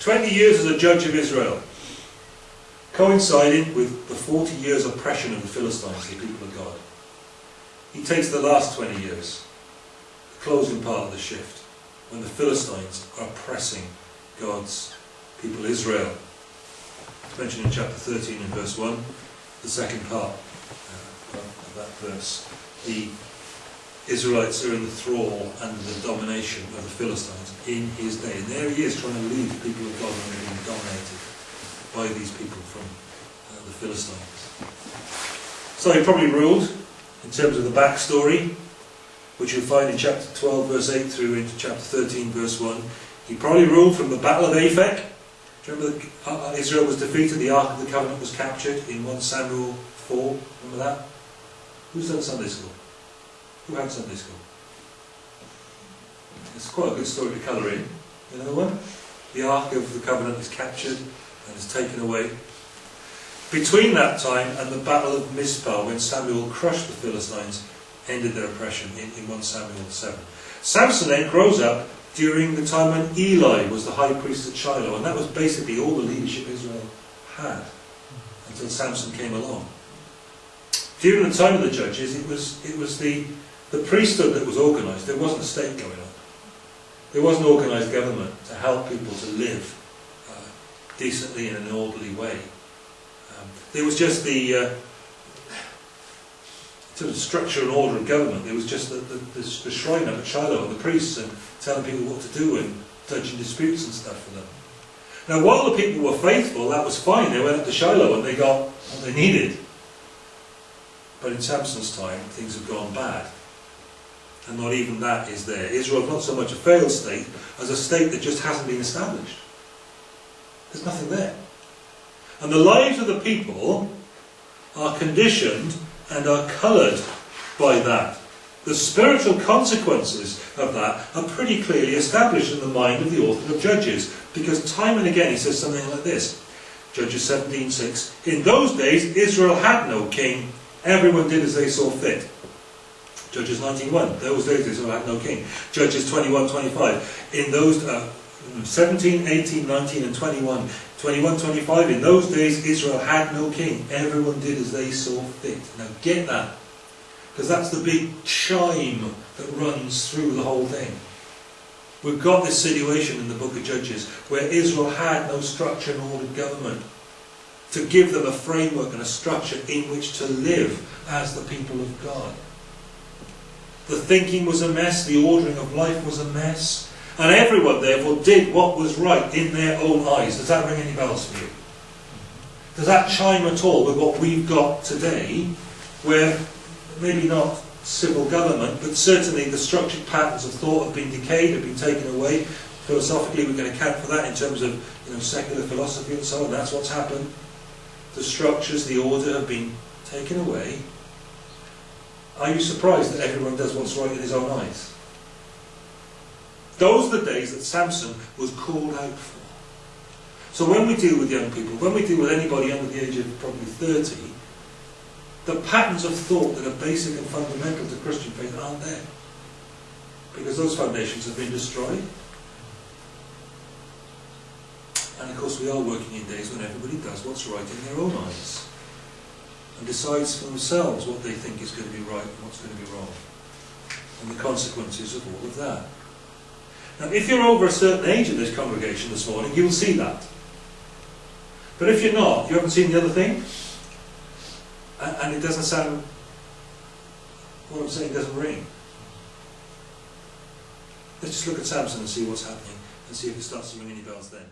20 years as a judge of Israel coincided with the 40 years oppression of the Philistines, the people of God. He takes the last 20 years, the closing part of the shift, when the Philistines are oppressing God's people Israel. It's mentioned in chapter 13 and verse 1, the second part uh, of that verse. The Israelites are in the thrall and the domination of the Philistines in his day. And there he is trying to lead the people of God when they're being dominated by these people from uh, the Philistines. So he probably ruled, in terms of the backstory, which you'll find in chapter 12 verse 8 through into chapter 13 verse 1. He probably ruled from the Battle of Aphek. Do you remember that uh, Israel was defeated, the Ark of the Covenant was captured in 1 Samuel 4? Remember that? Who's done Sunday school? Who had Sunday school? It's quite a good story to colour in. Another one? The Ark of the Covenant is captured and is taken away. Between that time and the Battle of Mizpah, when Samuel crushed the Philistines, ended their oppression in, in 1 Samuel 7. Samson then grows up during the time when Eli was the high priest at Shiloh, and that was basically all the leadership Israel had until Samson came along. During the time of the judges, it was, it was the, the priesthood that was organised. There wasn't a state going on. There was an organised government to help people to live uh, decently in an orderly way. Um, there was just the, uh, sort of structure and order of government. There was just the, the, the, the shrine at Shiloh and the priests and telling people what to do and judging disputes and stuff for them. Now, while the people were faithful, that was fine. They went up to Shiloh and they got what they needed. But in Samson's time, things have gone bad. And not even that is there. Israel is not so much a failed state as a state that just hasn't been established. There's nothing there. And the lives of the people are conditioned and are coloured by that. The spiritual consequences of that are pretty clearly established in the mind of the author of Judges, because time and again he says something like this. Judges 17.6 In those days Israel had no king, everyone did as they saw fit. Judges 19.1 Those days Israel had no king. Judges 21.25 In those... Uh, 17, 18, 19 and 21. 21, 25. In those days Israel had no king. Everyone did as they saw fit. Now get that. Because that's the big chime that runs through the whole thing. We've got this situation in the book of Judges where Israel had no structure and ordered government to give them a framework and a structure in which to live as the people of God. The thinking was a mess, the ordering of life was a mess, and everyone, therefore, did what was right in their own eyes. Does that ring any bells for you? Does that chime at all with what we've got today, where maybe not civil government, but certainly the structured patterns of thought have been decayed, have been taken away. Philosophically, we can account for that in terms of you know, secular philosophy and so on. That's what's happened. The structures, the order have been taken away. Are you surprised that everyone does what's right in his own eyes? Those are the days that Samson was called out for. So when we deal with young people, when we deal with anybody under the age of probably 30, the patterns of thought that are basic and fundamental to Christian faith aren't there. Because those foundations have been destroyed. And of course we are working in days when everybody does what's right in their own eyes. And decides for themselves what they think is going to be right and what's going to be wrong. And the consequences of all of that. Now, if you're over a certain age in this congregation this morning, you'll see that. But if you're not, you haven't seen the other thing, and it doesn't sound, what I'm saying doesn't ring. Let's just look at Samson and see what's happening, and see if it starts to ring any bells then.